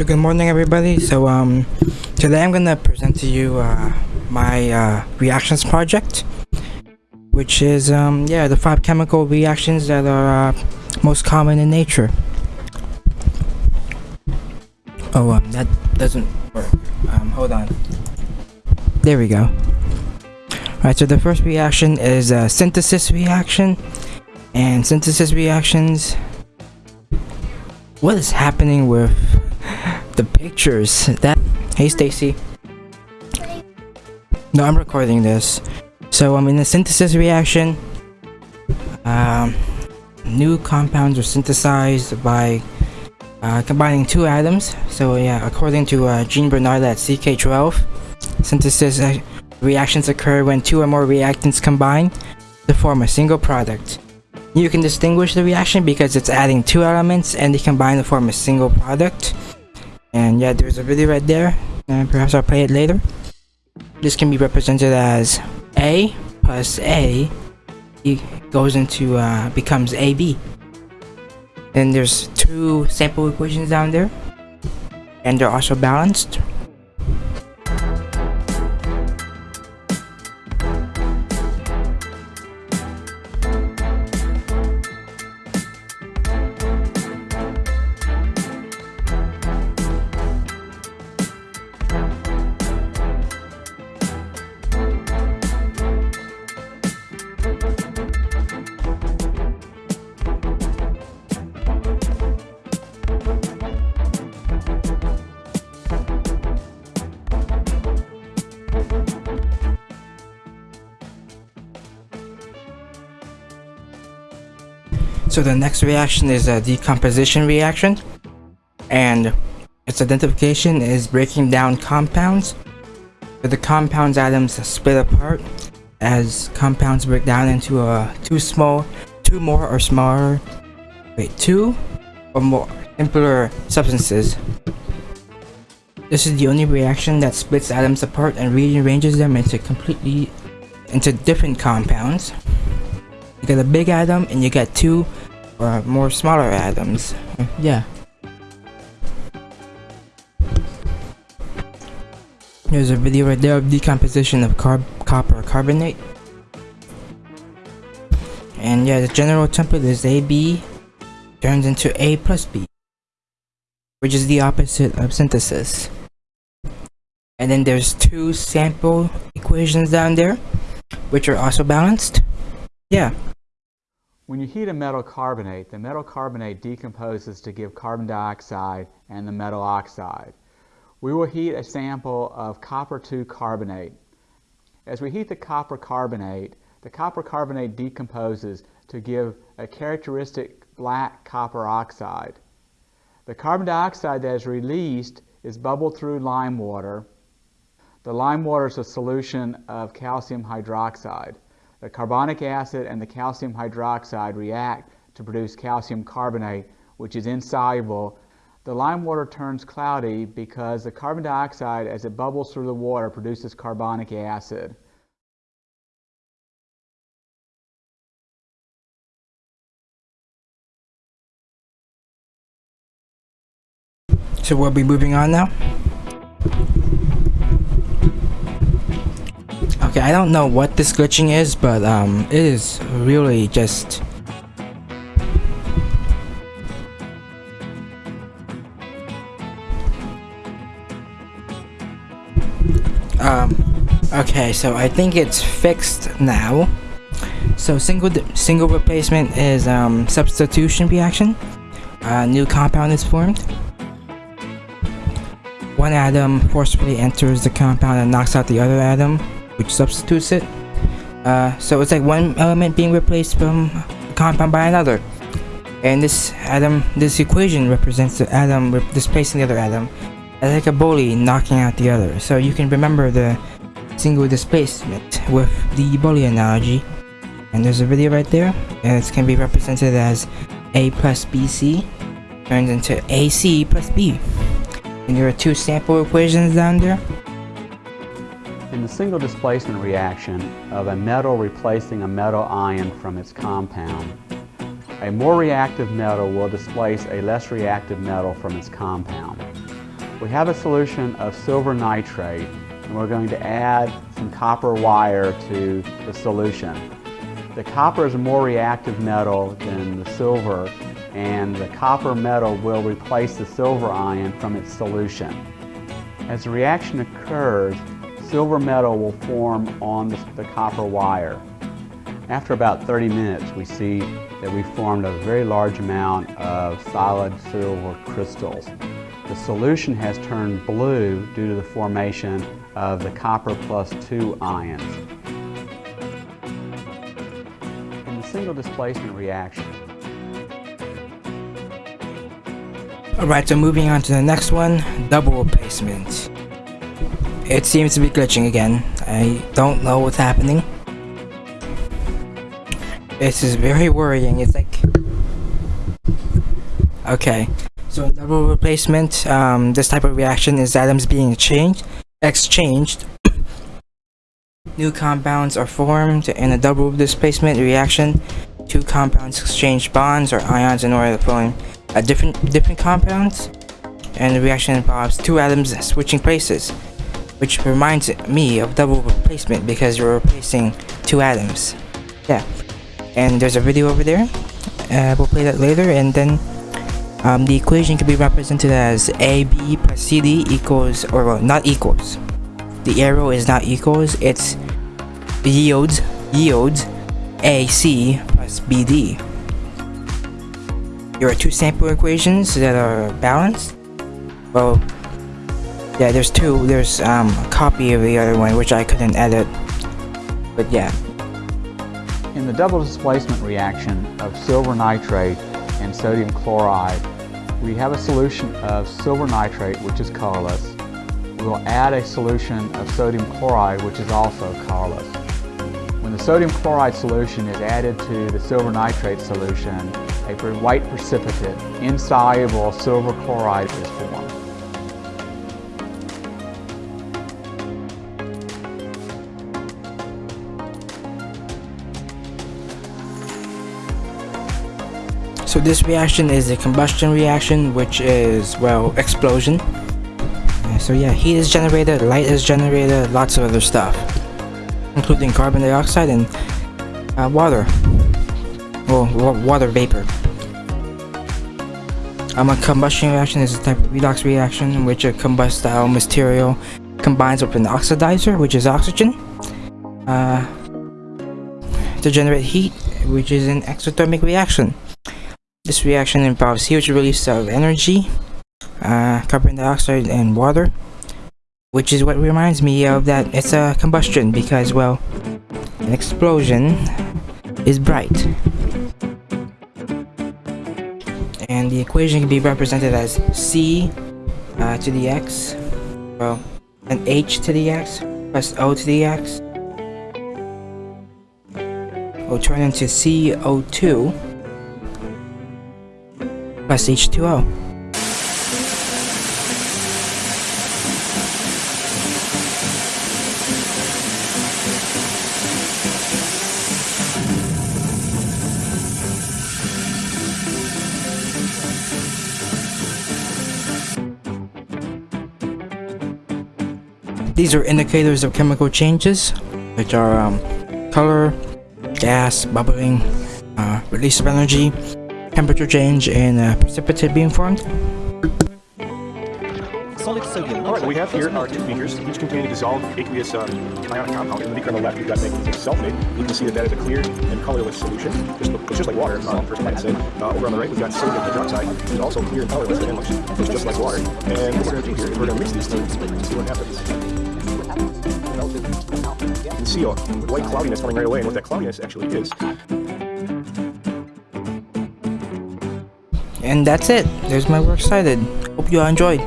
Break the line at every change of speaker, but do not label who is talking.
So good morning everybody. So um today I'm gonna present to you uh, my uh, reactions project which is um yeah the five chemical reactions that are uh, most common in nature. Oh um that doesn't work. Um hold on. There we go. Alright so the first reaction is a synthesis reaction and synthesis reactions what is happening with the pictures. That hey stacy. No i'm recording this. So i'm in a synthesis reaction. Um, new compounds are synthesized by uh, combining two atoms. So yeah according to uh, Jean Bernard at ck12 synthesis uh, reactions occur when two or more reactants combine to form a single product. You can distinguish the reaction because it's adding two elements and they combine to form a single product. And yeah, there's a video right there, and perhaps I'll play it later. This can be represented as A plus A goes into, uh, becomes AB. And there's two sample equations down there, and they're also balanced. So the next reaction is a decomposition reaction. And its identification is breaking down compounds. The compounds atoms split apart as compounds break down into a two small, two more or smaller, wait, two or more simpler substances. This is the only reaction that splits atoms apart and rearranges them into completely into different compounds. You get a big atom and you get two or more smaller atoms. Yeah. There's a video right there of decomposition of carb copper carbonate. And yeah, the general template is AB turns into A plus B, which is the opposite of synthesis. And then there's two sample equations down there, which are also balanced. Yeah.
When you heat a metal carbonate, the metal carbonate decomposes to give carbon dioxide and the metal oxide. We will heat a sample of copper 2 carbonate. As we heat the copper carbonate, the copper carbonate decomposes to give a characteristic black copper oxide. The carbon dioxide that is released is bubbled through lime water the lime water is a solution of calcium hydroxide. The carbonic acid and the calcium hydroxide react to produce calcium carbonate, which is insoluble. The lime water turns cloudy because the carbon dioxide, as it bubbles through the water, produces carbonic acid.
So we'll be moving on now. Okay, I don't know what this glitching is, but um, it is really just... Um, okay, so I think it's fixed now. So single single replacement is um, substitution reaction. A new compound is formed. One atom forcibly enters the compound and knocks out the other atom which substitutes it. Uh, so it's like one element being replaced from a compound by another. And this atom, this equation represents the atom displacing the other atom as like a bully knocking out the other. So you can remember the single displacement with the bully analogy. And there's a video right there, and it can be represented as A plus BC turns into AC plus B. And there are two sample equations down there.
In the single displacement reaction of a metal replacing a metal ion from its compound, a more reactive metal will displace a less reactive metal from its compound. We have a solution of silver nitrate and we're going to add some copper wire to the solution. The copper is a more reactive metal than the silver and the copper metal will replace the silver ion from its solution. As the reaction occurs, silver metal will form on the, the copper wire. After about 30 minutes, we see that we formed a very large amount of solid silver crystals. The solution has turned blue due to the formation of the copper plus 2 ions. In the single displacement reaction,
Alright, so moving on to the next one, double replacement. It seems to be glitching again. I don't know what's happening. This is very worrying. It's like... Okay. So double replacement, um, this type of reaction is atoms being changed, exchanged. New compounds are formed in a double displacement reaction. Two compounds exchange bonds or ions in order to form a different different compounds. And the reaction involves two atoms switching places, which reminds me of double replacement because you're replacing two atoms. Yeah. And there's a video over there. Uh, we'll play that later and then um, the equation can be represented as AB plus CD equals or well, not equals. The arrow is not equals it's yields yields AC plus BD there are two sample equations that are balanced well yeah there's two there's um, a copy of the other one which I couldn't edit but yeah
in the double displacement reaction of silver nitrate and sodium chloride, we have a solution of silver nitrate, which is colorless. We will add a solution of sodium chloride, which is also colorless. When the sodium chloride solution is added to the silver nitrate solution, a white precipitate, insoluble silver chloride is formed.
So this reaction is a combustion reaction, which is, well, explosion. Uh, so yeah, heat is generated, light is generated, lots of other stuff. Including carbon dioxide and uh, water. Well, water vapor. Um, a combustion reaction is a type of redox reaction in which a combustible material combines with an oxidizer, which is oxygen, uh, to generate heat, which is an exothermic reaction. This reaction involves huge release of energy, uh, carbon dioxide and water, which is what reminds me of that it's a combustion because, well, an explosion is bright. And the equation can be represented as C uh, to the x, well, an H to the x plus O to the x will turn into CO2 plus H2O. These are indicators of chemical changes, which are um, color, gas, bubbling, uh, release of energy, temperature change and uh, precipitate being formed.
Solid sodium All right, we have here are two beakers, each containing a dissolved aqueous um, ionic compound. In the beaker on the left, we've got magnesium sulfate. You can see that that is a clear and colorless solution. Just looks just like water, uh, first might say. Uh, over on the right, we've got sodium hydroxide. It's also clear and colorless and looks, looks just like water. And what we're going to do here is we're going to mix these two and see what happens. You can see a white cloudiness coming right away, and what that cloudiness actually is
and that's it. There's my work cited. Hope you all enjoyed.